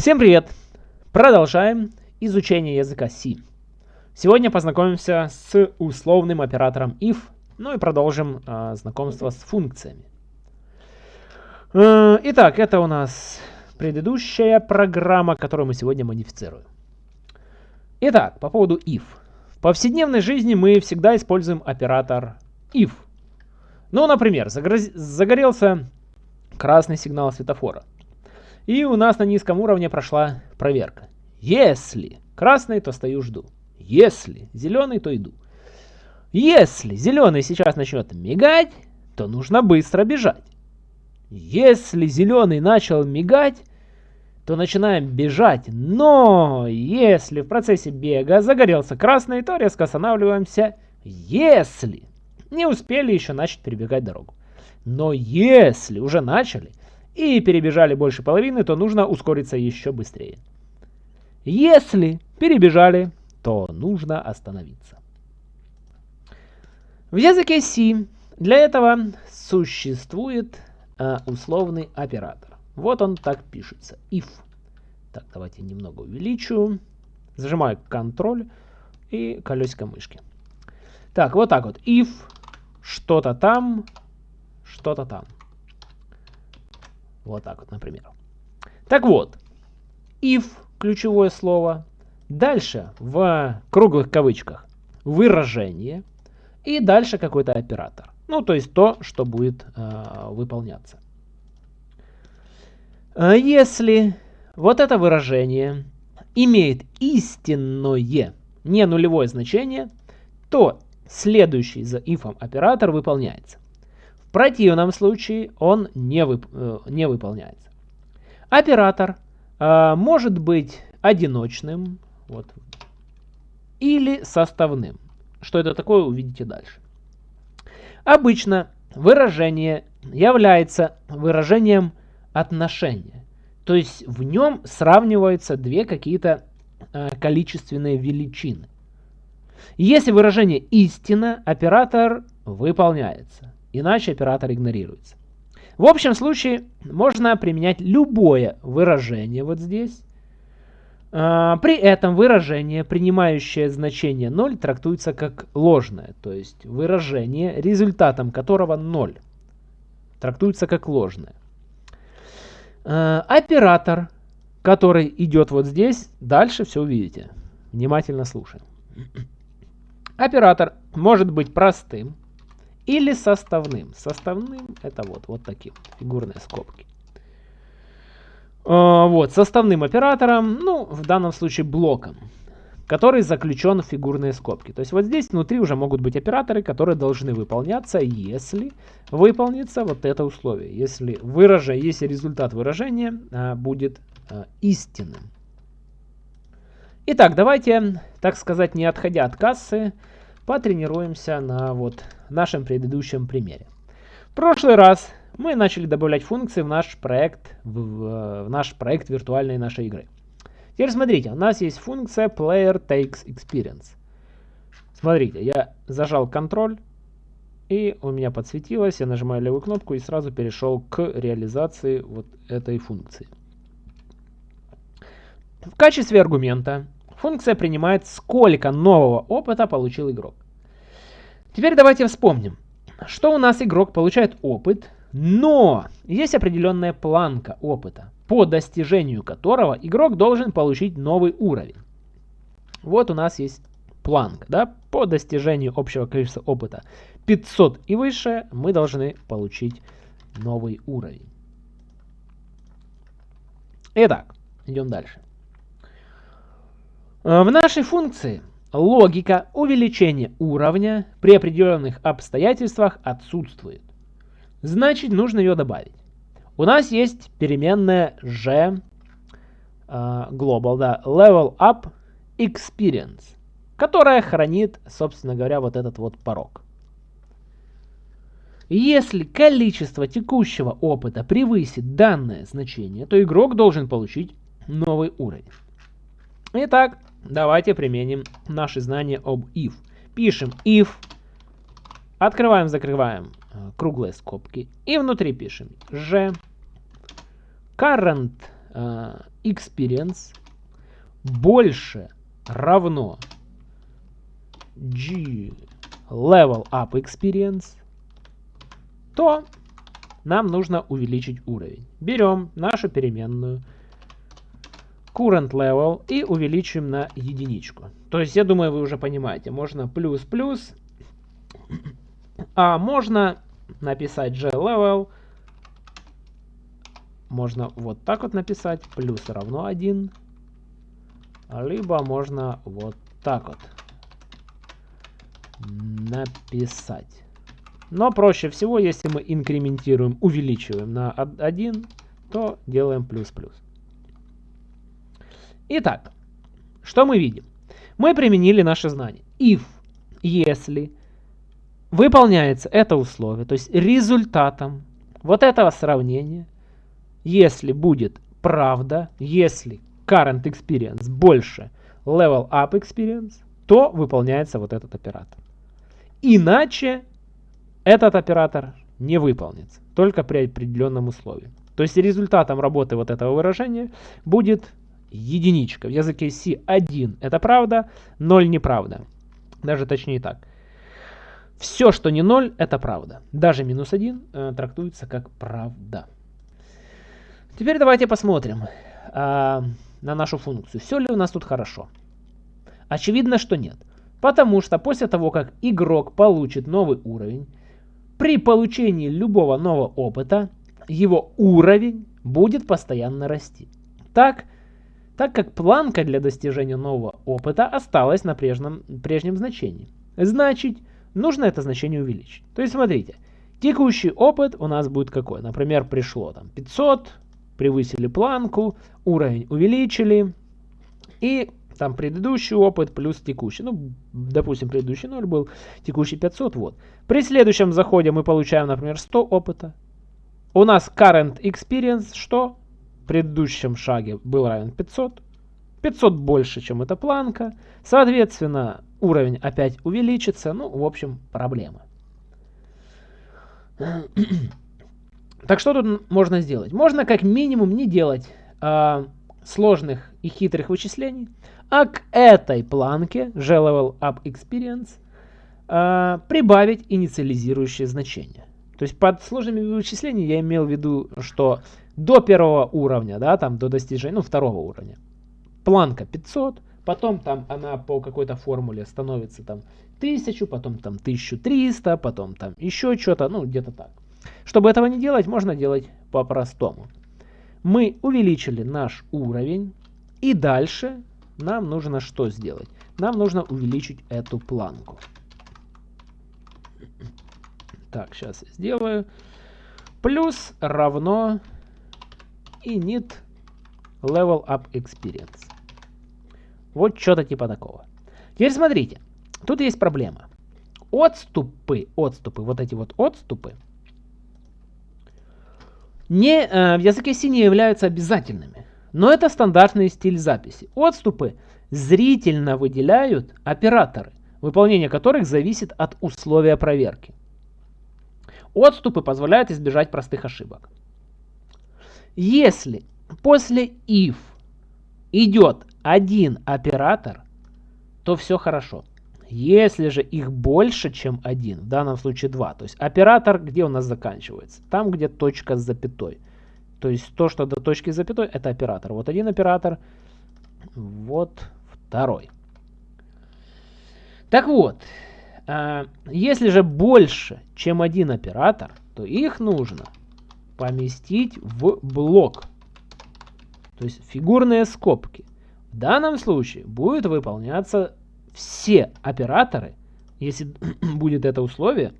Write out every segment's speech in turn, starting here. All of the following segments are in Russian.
Всем привет! Продолжаем изучение языка C. Сегодня познакомимся с условным оператором if, ну и продолжим э, знакомство с функциями. Э, итак, это у нас предыдущая программа, которую мы сегодня модифицируем. Итак, по поводу if. В повседневной жизни мы всегда используем оператор if. Ну, например, загорелся красный сигнал светофора. И у нас на низком уровне прошла проверка. Если красный, то стою жду. Если зеленый, то иду. Если зеленый сейчас начнет мигать, то нужно быстро бежать. Если зеленый начал мигать, то начинаем бежать. Но если в процессе бега загорелся красный, то резко останавливаемся. Если не успели еще начать перебегать дорогу. Но если уже начали и перебежали больше половины, то нужно ускориться еще быстрее. Если перебежали, то нужно остановиться. В языке C для этого существует э, условный оператор. Вот он так пишется. If. Так, давайте немного увеличу. Зажимаю Ctrl и колесико мышки. Так, вот так вот. If что-то там, что-то там. Вот так вот, например. Так вот, if ключевое слово. Дальше в круглых кавычках выражение. И дальше какой-то оператор. Ну, то есть то, что будет э, выполняться. А если вот это выражение имеет истинное, не нулевое значение, то следующий за if оператор выполняется. Противном случае он не, вып э, не выполняется. Оператор э, может быть одиночным вот, или составным. Что это такое, увидите дальше. Обычно выражение является выражением отношения. То есть в нем сравниваются две какие-то э, количественные величины. Если выражение истина, оператор выполняется, иначе оператор игнорируется. В общем случае можно применять любое выражение вот здесь. А, при этом выражение, принимающее значение 0, трактуется как ложное, то есть выражение, результатом которого 0, трактуется как ложное. А, оператор, который идет вот здесь, дальше все увидите. Внимательно слушаем. Оператор может быть простым или составным. Составным это вот, вот такие фигурные скобки. А, вот, составным оператором, ну, в данном случае блоком, который заключен в фигурные скобки. То есть вот здесь внутри уже могут быть операторы, которые должны выполняться, если выполнится вот это условие. Если, выража, если результат выражения а, будет а, истинным. Итак, давайте, так сказать, не отходя от кассы, потренируемся на вот нашем предыдущем примере. В прошлый раз мы начали добавлять функции в наш проект, в, в наш проект виртуальной нашей игры. Теперь смотрите, у нас есть функция player takes experience. Смотрите, я зажал контроль, и у меня подсветилось, я нажимаю левую кнопку и сразу перешел к реализации вот этой функции. В качестве аргумента функция принимает, сколько нового опыта получил игрок. Теперь давайте вспомним, что у нас игрок получает опыт, но есть определенная планка опыта, по достижению которого игрок должен получить новый уровень. Вот у нас есть планка, да, по достижению общего количества опыта 500 и выше мы должны получить новый уровень. Итак, идем дальше. Э, в нашей функции логика увеличения уровня при определенных обстоятельствах отсутствует. Значит, нужно ее добавить. У нас есть переменная g uh, global, да, level up experience, которая хранит, собственно говоря, вот этот вот порог. Если количество текущего опыта превысит данное значение, то игрок должен получить новый уровень. Итак, давайте применим наши знания об if. Пишем if, открываем, закрываем э, круглые скобки и внутри пишем g current uh, experience больше равно g level up experience, то нам нужно увеличить уровень. Берем нашу переменную current level и увеличим на единичку. То есть, я думаю, вы уже понимаете, можно плюс-плюс, а можно написать g-level, можно вот так вот написать, плюс равно 1, либо можно вот так вот написать. Но проще всего, если мы инкрементируем, увеличиваем на 1, то делаем плюс-плюс. Итак, что мы видим? Мы применили наши знания. If, если выполняется это условие, то есть результатом вот этого сравнения, если будет правда, если current experience больше level up experience, то выполняется вот этот оператор. Иначе этот оператор не выполнится, только при определенном условии. То есть результатом работы вот этого выражения будет единичка. В языке C 1 это правда, 0 неправда. Даже точнее так. Все, что не 0, это правда. Даже минус 1 э, трактуется как правда. Теперь давайте посмотрим э, на нашу функцию. Все ли у нас тут хорошо? Очевидно, что нет. Потому что после того, как игрок получит новый уровень, при получении любого нового опыта, его уровень будет постоянно расти. Так, так как планка для достижения нового опыта осталась на прежнем, прежнем значении. Значит, нужно это значение увеличить. То есть, смотрите, текущий опыт у нас будет какой? Например, пришло там 500, превысили планку, уровень увеличили, и там предыдущий опыт плюс текущий. Ну, допустим, предыдущий 0 был, текущий 500, вот. При следующем заходе мы получаем, например, 100 опыта. У нас current experience, что? Предыдущем шаге был равен 500. 500 больше, чем эта планка. Соответственно, уровень опять увеличится. Ну, в общем, проблема. Так что тут можно сделать? Можно как минимум не делать э, сложных и хитрых вычислений, а к этой планке G-Level Up Experience э, прибавить инициализирующее значение. То есть под сложными вычислениями я имел в виду, что до первого уровня, да, там до достижения, ну, второго уровня. Планка 500, потом там она по какой-то формуле становится там 1000, потом там 1300, потом там еще что-то, ну, где-то так. Чтобы этого не делать, можно делать по-простому. Мы увеличили наш уровень, и дальше нам нужно что сделать? Нам нужно увеличить эту планку. Так, сейчас я сделаю. Плюс равно init level up experience. Вот что-то типа такого. Теперь смотрите, тут есть проблема. Отступы, отступы, вот эти вот отступы, не, э, в языке C не являются обязательными. Но это стандартный стиль записи. Отступы зрительно выделяют операторы, выполнение которых зависит от условия проверки. Отступы позволяют избежать простых ошибок. Если после if идет один оператор, то все хорошо. Если же их больше, чем один, в данном случае два, то есть оператор где у нас заканчивается? Там, где точка с запятой. То есть то, что до точки с запятой, это оператор. Вот один оператор, вот второй. Так вот, а, если же больше, чем один оператор, то их нужно поместить в блок. То есть фигурные скобки. В данном случае будет выполняться все операторы, если будет это условие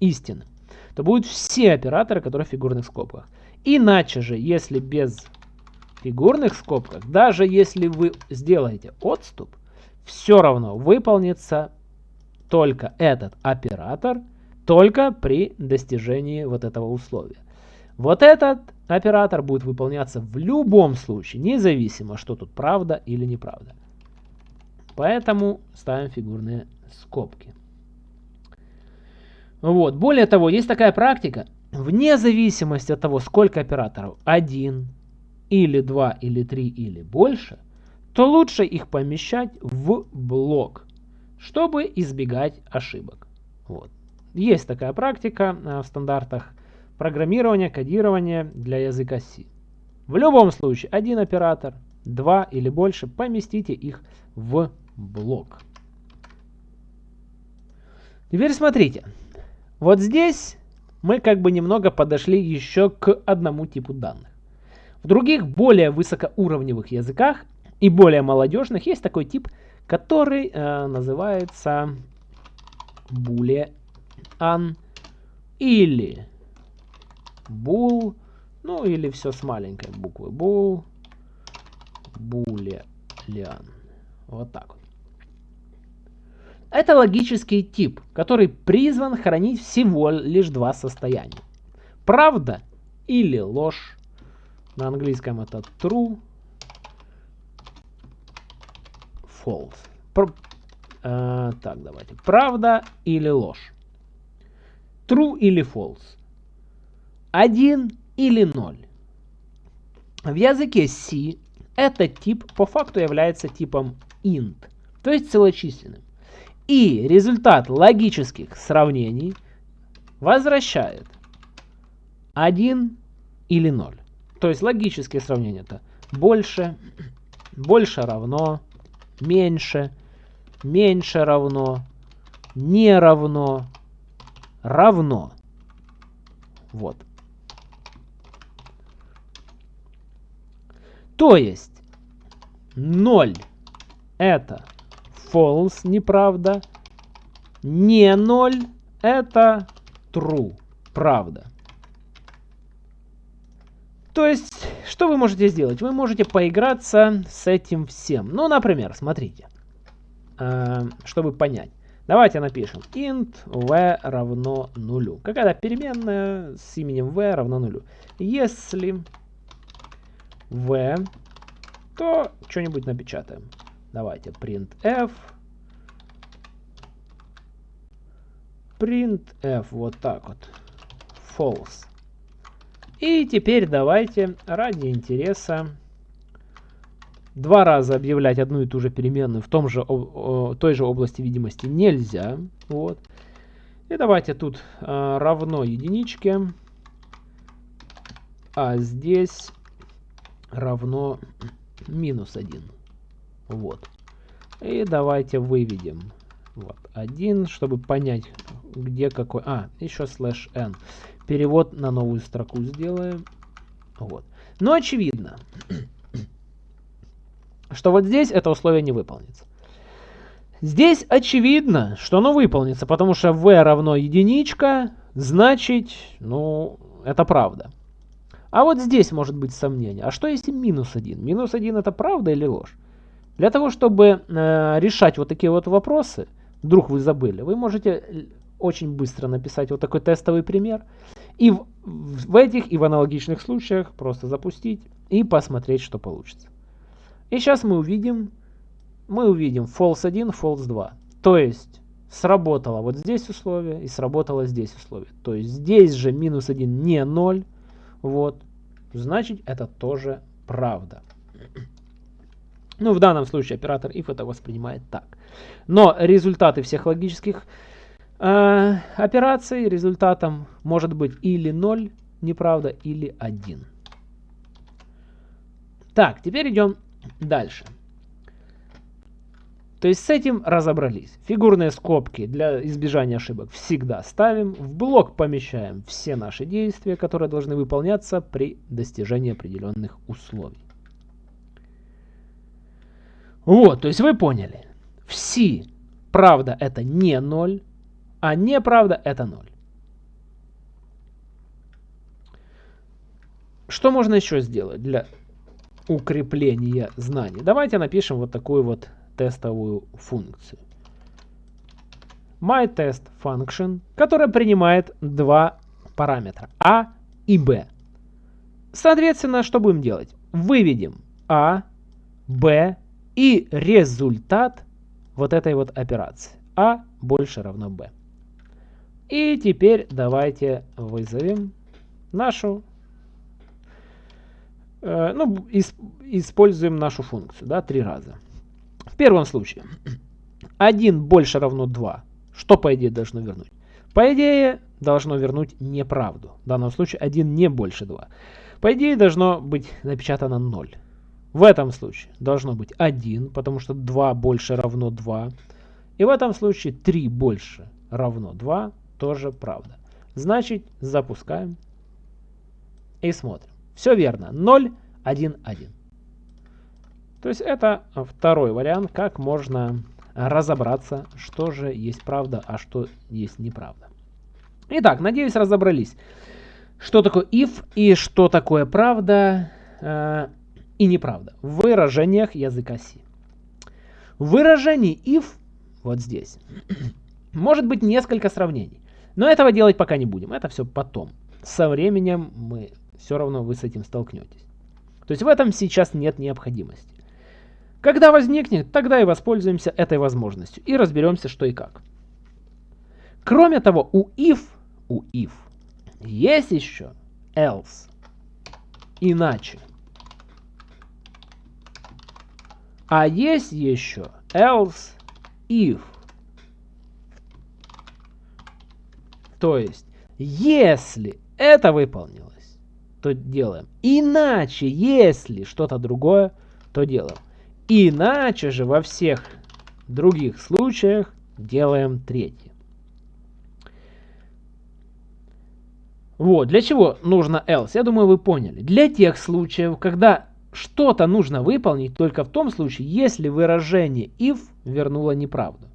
истинным, то будут все операторы, которые в фигурных скобках. Иначе же, если без фигурных скобках, даже если вы сделаете отступ, все равно выполнится только этот оператор только при достижении вот этого условия. Вот этот оператор будет выполняться в любом случае, независимо, что тут правда или неправда. Поэтому ставим фигурные скобки. Вот. Более того, есть такая практика, вне зависимости от того, сколько операторов, один или 2, или 3, или больше, то лучше их помещать в блок, чтобы избегать ошибок. Вот. Есть такая практика э, в стандартах программирования, кодирования для языка C. В любом случае, один оператор, два или больше, поместите их в блок. Теперь смотрите. Вот здесь мы как бы немного подошли еще к одному типу данных. В других более высокоуровневых языках и более молодежных есть такой тип, который э, называется boolean или bool, ну или все с маленькой буквы bool, boolean. Вот так вот. Это логический тип, который призван хранить всего лишь два состояния. Правда или ложь. На английском это true, false. Пр э, так, давайте. Правда или ложь. True или false. Один или ноль. В языке C этот тип по факту является типом int, то есть целочисленным. И результат логических сравнений возвращает 1 или 0. То есть логические сравнения это больше, больше равно, меньше, меньше равно, не равно, равно. Вот. То есть 0 это false, неправда. Не 0 это true, правда. То есть, что вы можете сделать? Вы можете поиграться с этим всем. Ну, например, смотрите, э, чтобы понять. Давайте напишем int v равно нулю. Какая-то переменная с именем v равно нулю. Если v, то что-нибудь напечатаем. Давайте printf. printf вот так вот. False. И теперь давайте ради интереса два раза объявлять одну и ту же переменную в том же, о, той же области видимости нельзя. Вот. И давайте тут а, равно единичке, а здесь равно минус 1. Вот. И давайте выведем вот один, чтобы понять, где какой... А, еще слэш n. Перевод на новую строку сделаем. Вот. Но очевидно, что вот здесь это условие не выполнится. Здесь очевидно, что оно выполнится, потому что v равно единичка, значит, ну, это правда. А вот здесь может быть сомнение. А что если минус 1? Минус 1 это правда или ложь? Для того, чтобы э, решать вот такие вот вопросы, вдруг вы забыли, вы можете очень быстро написать вот такой тестовый пример. И в, в этих и в аналогичных случаях просто запустить и посмотреть, что получится. И сейчас мы увидим, мы увидим false 1, false 2. То есть сработало вот здесь условие и сработало здесь условие. То есть здесь же минус 1 не 0. Вот. Значит это тоже правда. Ну, в данном случае оператор if это воспринимает так. Но результаты всех логических э, операций результатом может быть или 0, неправда, или 1. Так, теперь идем дальше. То есть с этим разобрались. Фигурные скобки для избежания ошибок всегда ставим. В блок помещаем все наши действия, которые должны выполняться при достижении определенных условий. Вот, то есть вы поняли. В C правда это не 0, а неправда это 0. Что можно еще сделать для укрепления знаний? Давайте напишем вот такую вот тестовую функцию. MyTestFunction, которая принимает два параметра a и b. Соответственно, что будем делать? Выведем a, b и результат вот этой вот операции. А больше равно b. И теперь давайте вызовем нашу э, ну, используем нашу функцию, да, три раза. В первом случае 1 больше равно 2. Что, по идее, должно вернуть? По идее, должно вернуть неправду. В данном случае 1 не больше 2. По идее, должно быть напечатано 0. В этом случае должно быть 1, потому что 2 больше равно 2. И в этом случае 3 больше равно 2, тоже правда. Значит, запускаем и смотрим. Все верно. 0, 1, 1. То есть это второй вариант, как можно разобраться, что же есть правда, а что есть неправда. Итак, надеюсь, разобрались, что такое if и что такое правда э, и неправда в выражениях языка C. В выражении if, вот здесь, может быть несколько сравнений. Но этого делать пока не будем, это все потом. Со временем мы все равно вы с этим столкнетесь. То есть в этом сейчас нет необходимости. Когда возникнет, тогда и воспользуемся этой возможностью и разберемся, что и как. Кроме того, у if, у if есть еще else, иначе. А есть еще else if. То есть, если это выполнилось, то делаем. Иначе, если что-то другое, то делаем. Иначе же во всех других случаях делаем третье. Вот, для чего нужно else? Я думаю, вы поняли. Для тех случаев, когда что-то нужно выполнить только в том случае, если выражение if вернуло неправду.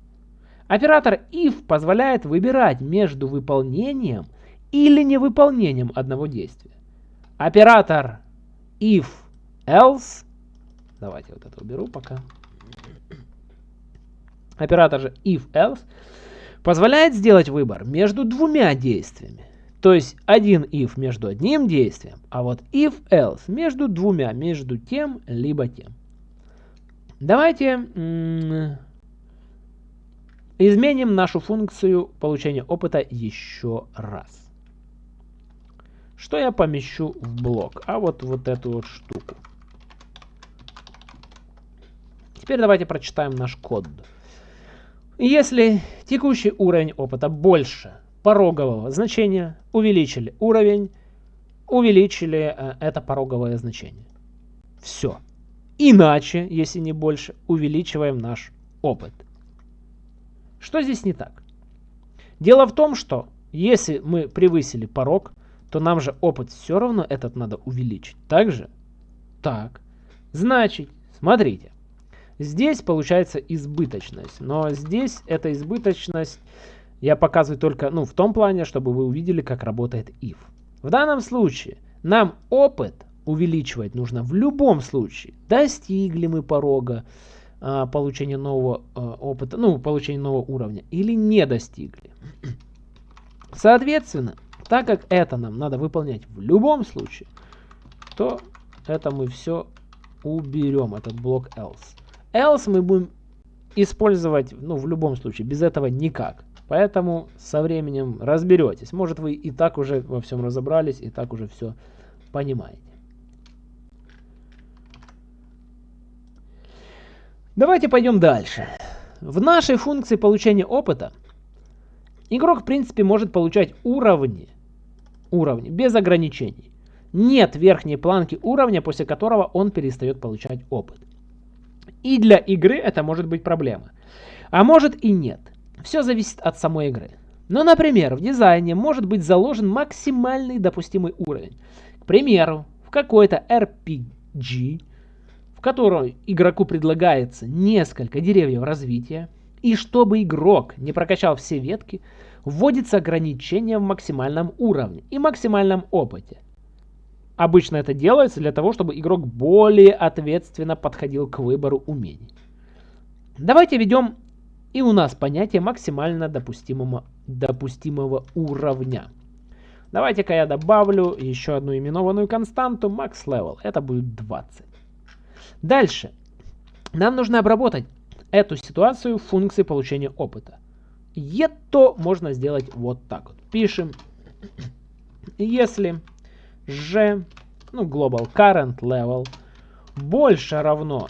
Оператор if позволяет выбирать между выполнением или невыполнением одного действия. Оператор if else Давайте вот это уберу пока. Оператор же if-else позволяет сделать выбор между двумя действиями. То есть один if между одним действием, а вот if-else между двумя, между тем либо тем. Давайте изменим нашу функцию получения опыта еще раз. Что я помещу в блок? А вот вот эту вот штуку. Теперь давайте прочитаем наш код. Если текущий уровень опыта больше порогового значения, увеличили уровень, увеличили э, это пороговое значение. Все. Иначе, если не больше, увеличиваем наш опыт. Что здесь не так? Дело в том, что если мы превысили порог, то нам же опыт все равно этот надо увеличить. Так же? Так. Значит, смотрите. Здесь получается избыточность, но здесь эта избыточность я показываю только ну, в том плане, чтобы вы увидели, как работает if. В данном случае нам опыт увеличивать нужно в любом случае. Достигли мы порога а, получения нового а, опыта, ну, получения нового уровня или не достигли. Соответственно, так как это нам надо выполнять в любом случае, то это мы все уберем, этот блок else else мы будем использовать, ну, в любом случае, без этого никак. Поэтому со временем разберетесь. Может, вы и так уже во всем разобрались, и так уже все понимаете. Давайте пойдем дальше. В нашей функции получения опыта игрок, в принципе, может получать уровни, уровни без ограничений. Нет верхней планки уровня, после которого он перестает получать опыт. И для игры это может быть проблема. А может и нет. Все зависит от самой игры. Но, например, в дизайне может быть заложен максимальный допустимый уровень. К примеру, в какой-то RPG, в котором игроку предлагается несколько деревьев развития, и чтобы игрок не прокачал все ветки, вводится ограничение в максимальном уровне и максимальном опыте. Обычно это делается для того, чтобы игрок более ответственно подходил к выбору умений. Давайте введем и у нас понятие максимально допустимого, допустимого уровня. Давайте-ка я добавлю еще одну именованную константу max level. Это будет 20. Дальше. Нам нужно обработать эту ситуацию в функции получения опыта. Это можно сделать вот так вот. Пишем, если g ну, global current level больше равно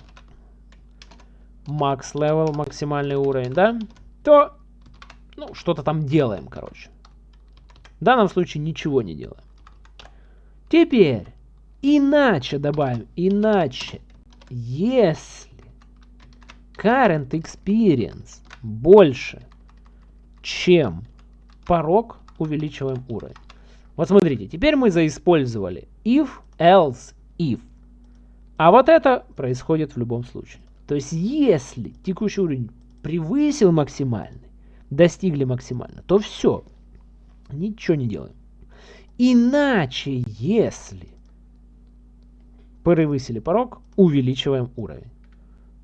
max level, максимальный уровень, да, то, ну, что-то там делаем, короче. В данном случае ничего не делаем. Теперь, иначе добавим, иначе, если current experience больше, чем порог, увеличиваем уровень. Вот смотрите, теперь мы заиспользовали if, else, if. А вот это происходит в любом случае. То есть, если текущий уровень превысил максимальный, достигли максимально, то все, ничего не делаем. Иначе, если превысили порог, увеличиваем уровень.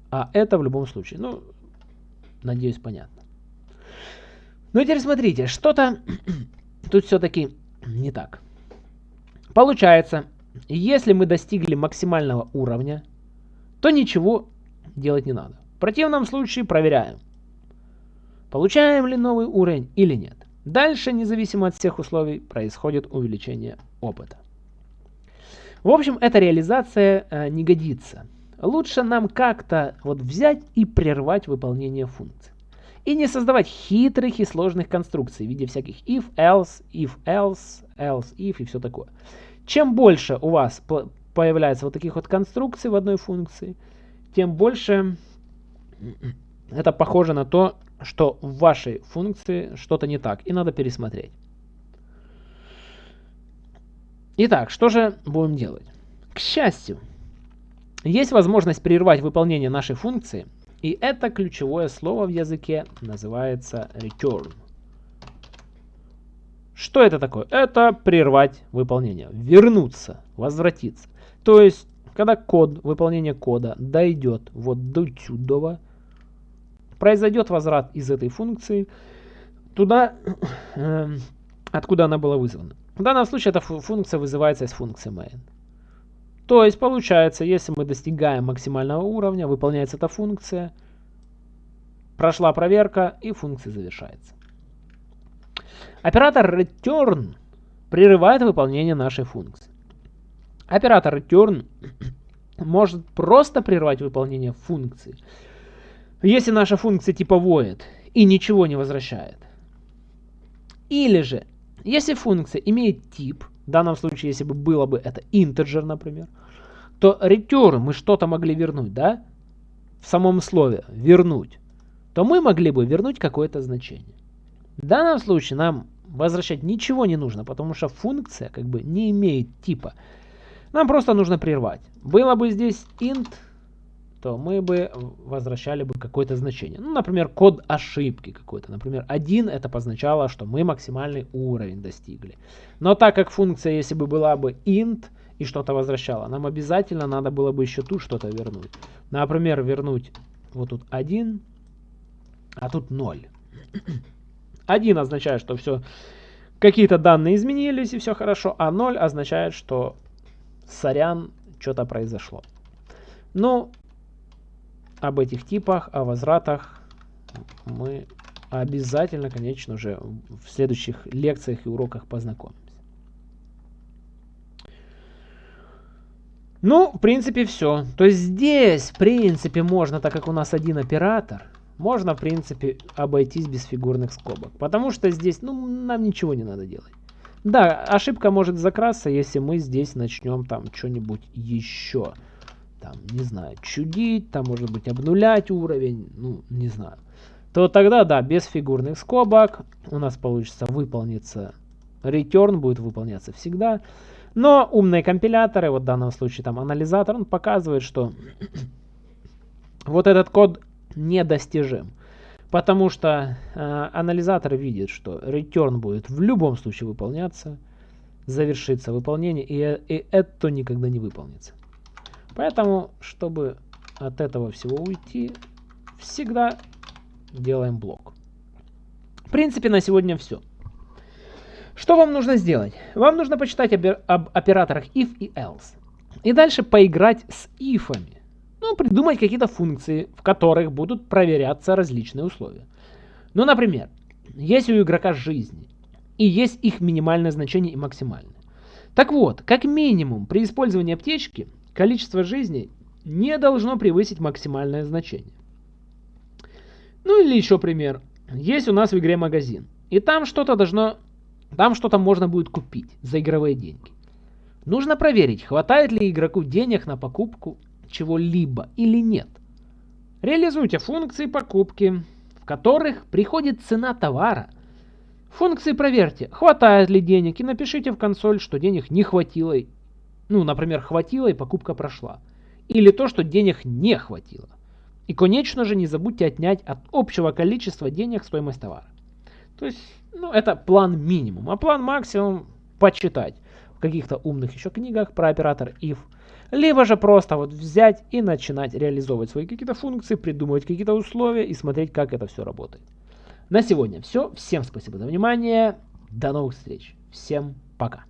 А это в любом случае, ну, надеюсь, понятно. Ну, теперь смотрите, что-то тут все-таки не так. Получается, если мы достигли максимального уровня, то ничего делать не надо. В противном случае проверяем, получаем ли новый уровень или нет. Дальше, независимо от всех условий, происходит увеличение опыта. В общем, эта реализация э, не годится. Лучше нам как-то вот взять и прервать выполнение функций. И не создавать хитрых и сложных конструкций в виде всяких if, else, if, else, else, if и все такое. Чем больше у вас появляется вот таких вот конструкций в одной функции, тем больше это похоже на то, что в вашей функции что-то не так, и надо пересмотреть. Итак, что же будем делать? К счастью, есть возможность прервать выполнение нашей функции, и это ключевое слово в языке называется return. Что это такое? Это прервать выполнение, вернуться, возвратиться. То есть, когда код, выполнение кода дойдет вот до сюда, произойдет возврат из этой функции туда, э, откуда она была вызвана. В данном случае эта функция вызывается из функции main. То есть получается, если мы достигаем максимального уровня, выполняется эта функция, прошла проверка и функция завершается. Оператор return прерывает выполнение нашей функции. Оператор return может просто прервать выполнение функции, если наша функция типа void и ничего не возвращает. Или же, если функция имеет тип, в данном случае, если бы было бы это integer, например, то return мы что-то могли вернуть, да? В самом слове вернуть. То мы могли бы вернуть какое-то значение. В данном случае нам возвращать ничего не нужно, потому что функция как бы не имеет типа. Нам просто нужно прервать. Было бы здесь int, то мы бы возвращали бы какое-то значение. Ну, например, код ошибки какой-то. Например, 1 это позначало, что мы максимальный уровень достигли. Но так как функция, если бы была бы int и что-то возвращала, нам обязательно надо было бы еще тут что-то вернуть. Например, вернуть вот тут 1, а тут 0. 1 означает, что все, какие-то данные изменились и все хорошо, а 0 означает, что сорян, что-то произошло. Ну, об этих типах, о возвратах мы обязательно, конечно же, в следующих лекциях и уроках познакомимся. Ну, в принципе, все. То есть здесь, в принципе, можно, так как у нас один оператор, можно, в принципе, обойтись без фигурных скобок. Потому что здесь, ну, нам ничего не надо делать. Да, ошибка может закрасться, если мы здесь начнем там что-нибудь еще там, не знаю, чудить, там, может быть, обнулять уровень, ну, не знаю, то тогда, да, без фигурных скобок у нас получится выполниться, return будет выполняться всегда, но умные компиляторы, вот в данном случае там анализатор, он показывает, что вот этот код недостижим. Потому что э, анализатор видит, что return будет в любом случае выполняться, завершится выполнение, и, и это никогда не выполнится. Поэтому, чтобы от этого всего уйти, всегда делаем блок. В принципе, на сегодня все. Что вам нужно сделать? Вам нужно почитать об, об операторах if и else. И дальше поиграть с ифами. Ну, придумать какие-то функции, в которых будут проверяться различные условия. Ну, например, есть у игрока жизни, и есть их минимальное значение и максимальное Так вот, как минимум при использовании аптечки количество жизней не должно превысить максимальное значение. Ну или еще пример. Есть у нас в игре магазин. И там что-то должно... Там что-то можно будет купить за игровые деньги. Нужно проверить, хватает ли игроку денег на покупку чего-либо или нет. Реализуйте функции покупки, в которых приходит цена товара. Функции проверьте, хватает ли денег, и напишите в консоль, что денег не хватило. Ну, например, хватило и покупка прошла. Или то, что денег не хватило. И, конечно же, не забудьте отнять от общего количества денег стоимость товара. То есть, ну, это план минимум. А план максимум почитать в каких-то умных еще книгах про оператор if. Либо же просто вот взять и начинать реализовывать свои какие-то функции, придумывать какие-то условия и смотреть, как это все работает. На сегодня все. Всем спасибо за внимание. До новых встреч. Всем пока.